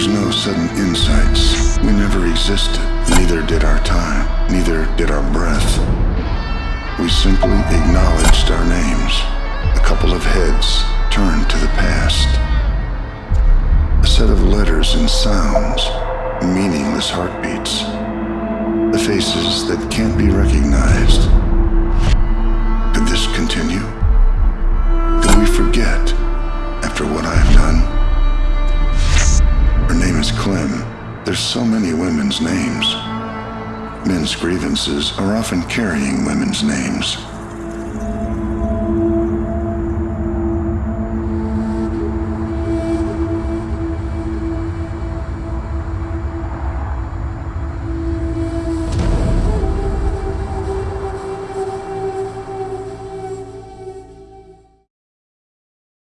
There's no sudden insights. We never existed. Neither did our time. Neither did our breath. We simply acknowledged our names. A couple of heads turned to the past. A set of letters and sounds. Meaningless heartbeats. The faces that can't be recognized. There's so many women's names. Men's grievances are often carrying women's names.